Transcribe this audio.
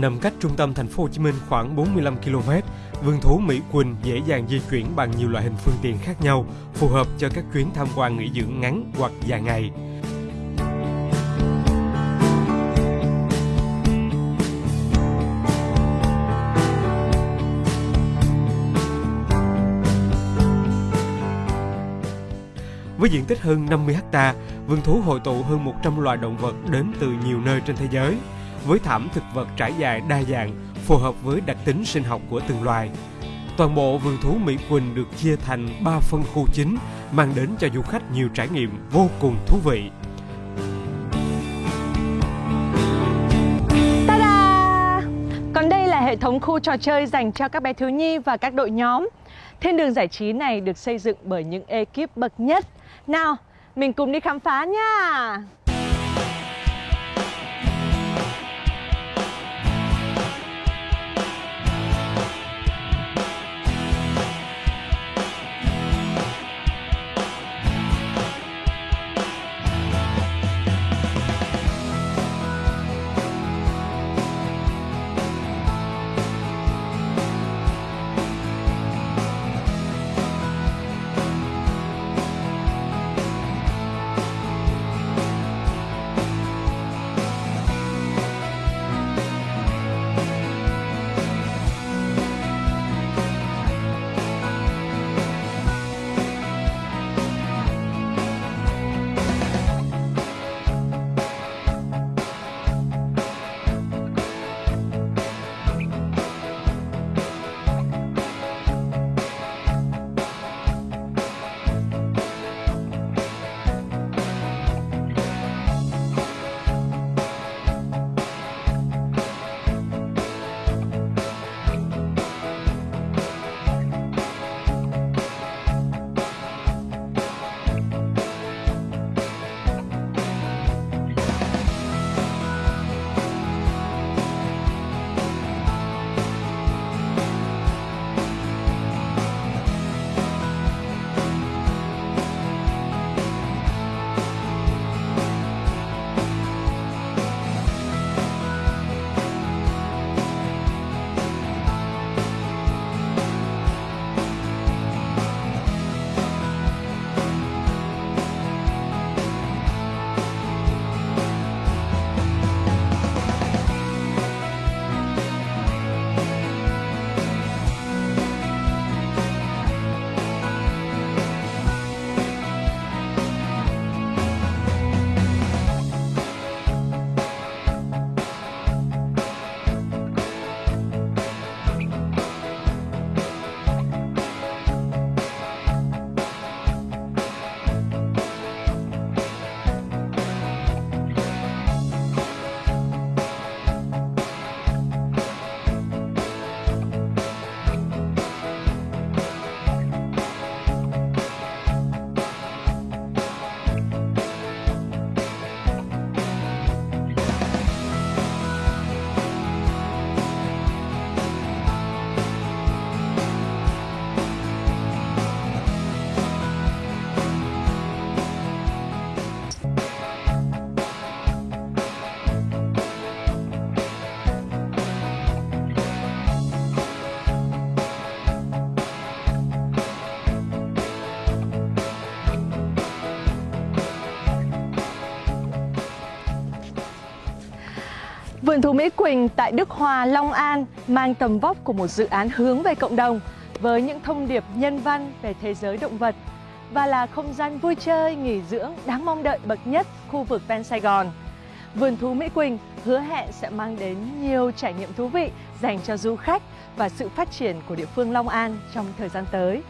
nằm cách trung tâm thành phố Hồ Chí Minh khoảng 45 km. Vườn thú Mỹ Quỳnh dễ dàng di chuyển bằng nhiều loại hình phương tiện khác nhau, phù hợp cho các chuyến tham quan nghỉ dưỡng ngắn hoặc dài ngày. Với diện tích hơn 50 ha, vườn thú hội tụ hơn 100 loài động vật đến từ nhiều nơi trên thế giới, với thảm thực vật trải dài đa dạng, phù hợp với đặc tính sinh học của từng loài. Toàn bộ vườn thú Mỹ Quỳnh được chia thành 3 phân khu chính, mang đến cho du khách nhiều trải nghiệm vô cùng thú vị. Ta-da! Còn đây là hệ thống khu trò chơi dành cho các bé thiếu nhi và các đội nhóm. Thiên đường giải trí này được xây dựng bởi những ekip bậc nhất. Nào, mình cùng đi khám phá nha! Vườn thú Mỹ Quỳnh tại Đức Hòa, Long An mang tầm vóc của một dự án hướng về cộng đồng với những thông điệp nhân văn về thế giới động vật và là không gian vui chơi, nghỉ dưỡng đáng mong đợi bậc nhất khu vực ven Sài Gòn. Vườn thú Mỹ Quỳnh hứa hẹn sẽ mang đến nhiều trải nghiệm thú vị dành cho du khách và sự phát triển của địa phương Long An trong thời gian tới.